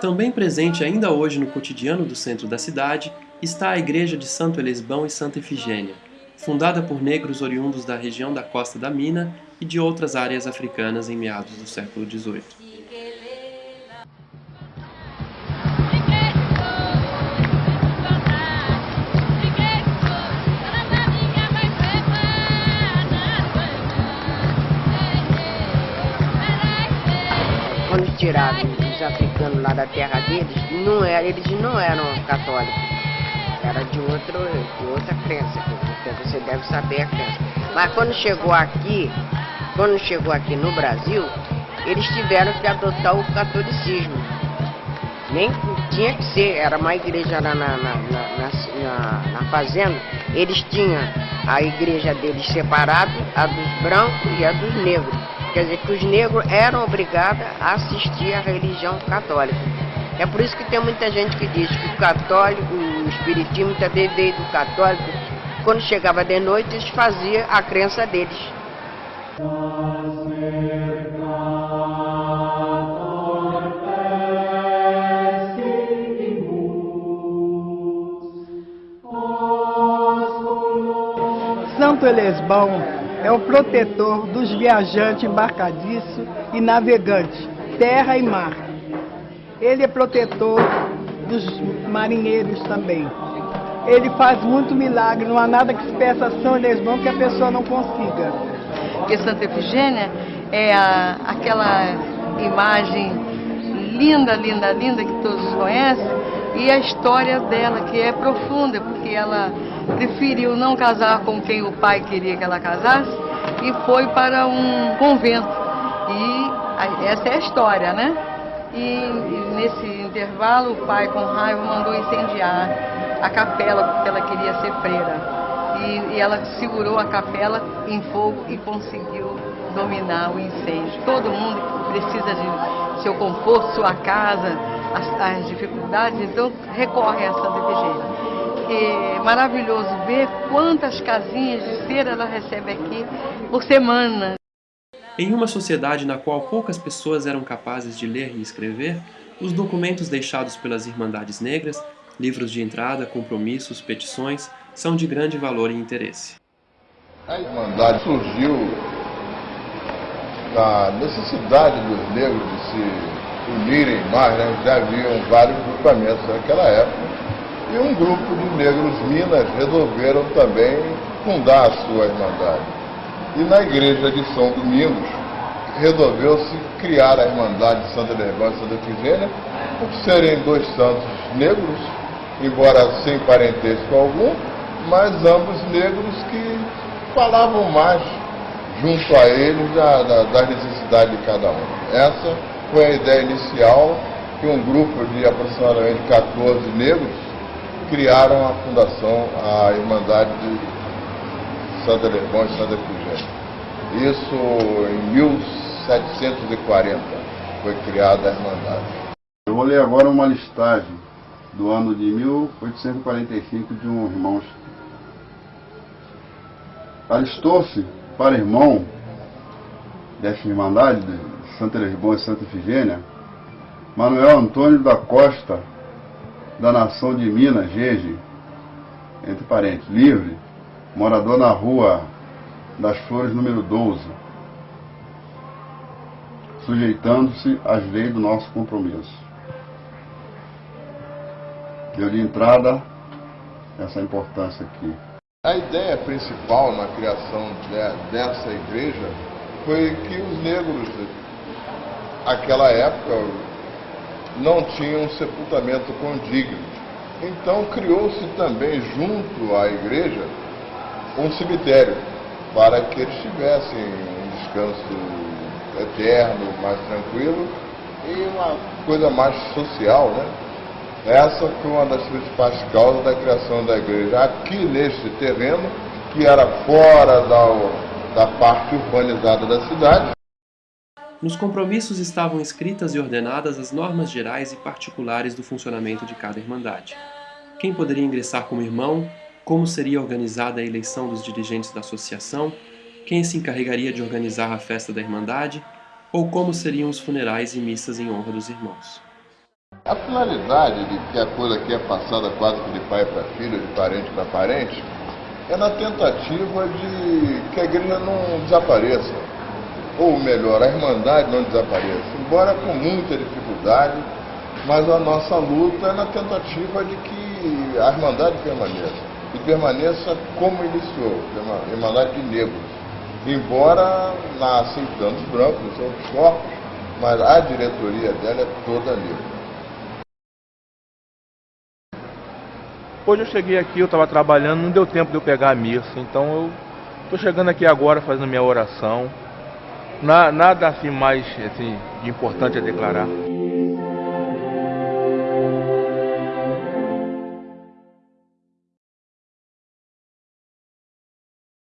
Também presente ainda hoje no cotidiano do centro da cidade está a igreja de Santo Elisbão e Santa Efigênia, fundada por negros oriundos da região da costa da Mina e de outras áreas africanas em meados do século XVIII. Os africanos lá da terra deles, não era, eles não eram católicos. Era de, outro, de outra crença, porque você deve saber a crença. Mas quando chegou aqui, quando chegou aqui no Brasil, eles tiveram que adotar o catolicismo. Nem tinha que ser, era uma igreja na, na, na, na fazenda, eles tinham a igreja deles separada, a dos brancos e a dos negros. Quer dizer que os negros eram obrigados a assistir à religião católica. É por isso que tem muita gente que diz que o católico, o espiritismo também veio do católico. Quando chegava de noite, eles faziam a crença deles. Santo Elesbão é o protetor dos viajantes embarcadiços e navegantes, terra e mar. Ele é protetor dos marinheiros também. Ele faz muito milagre, não há nada que se peça a São Elesbão que a pessoa não consiga. Porque Santa Efigênia é a, aquela imagem linda, linda, linda que todos conhecem, e a história dela, que é profunda, porque ela preferiu não casar com quem o pai queria que ela casasse e foi para um convento. E essa é a história, né? E, nesse intervalo o pai com raiva mandou incendiar a capela porque ela queria ser freira. E, e ela segurou a capela em fogo e conseguiu dominar o incêndio. Todo mundo precisa de seu conforto, sua casa, as, as dificuldades, então recorre a Santa Efigênia. É maravilhoso ver quantas casinhas de cera ela recebe aqui por semana. Em uma sociedade na qual poucas pessoas eram capazes de ler e escrever, os documentos deixados pelas Irmandades Negras, livros de entrada, compromissos, petições, são de grande valor e interesse. A Irmandade surgiu da necessidade dos negros de se unirem mais, né? já haviam vários grupamentos naquela época, e um grupo de negros Minas resolveram também fundar a sua Irmandade. E na igreja de São Domingos resolveu-se criar a Irmandade de Santa Nervã e Santa Efigênia, por serem dois santos negros, embora sem parentesco algum, mas ambos negros que falavam mais junto a eles da, da, de cada um. Essa foi a ideia inicial que um grupo de aproximadamente 14 negros criaram a fundação, a Irmandade de Santa Lermão e Santa Efigênia. Isso em 1740 foi criada a Irmandade. Eu vou ler agora uma listagem do ano de 1845 de um irmão. Alistou-se para irmão desta Irmandade de Santa Lisboa e Santa Efigênia, Manuel Antônio da Costa, da nação de Minas, Gege, entre parênteses, livre, morador na rua das Flores, número 12, sujeitando-se às leis do nosso compromisso. Deu de entrada essa importância aqui. A ideia principal na criação de, dessa igreja foi que os negros, naquela época, não tinham sepultamento condigno. Então criou-se também junto à igreja um cemitério para que eles tivessem um descanso eterno, mais tranquilo e uma coisa mais social, né? Essa foi uma das principais causas da criação da igreja aqui neste terreno, que era fora da, da parte urbanizada da cidade. Nos compromissos estavam escritas e ordenadas as normas gerais e particulares do funcionamento de cada Irmandade. Quem poderia ingressar como irmão, como seria organizada a eleição dos dirigentes da associação, quem se encarregaria de organizar a festa da Irmandade, ou como seriam os funerais e missas em honra dos irmãos. A finalidade de que a coisa aqui é passada quase que de pai para filho, de parente para parente, é na tentativa de que a igreja não desapareça. Ou melhor, a irmandade não desapareça. Embora com muita dificuldade, mas a nossa luta é na tentativa de que a irmandade permaneça. E permaneça como iniciou, a irmandade de negros. Embora nascem tantos brancos, são os corpos, mas a diretoria dela é toda negra. Hoje eu cheguei aqui, eu estava trabalhando, não deu tempo de eu pegar a missa, então eu estou chegando aqui agora fazendo minha oração. Na, nada assim mais assim, importante a declarar.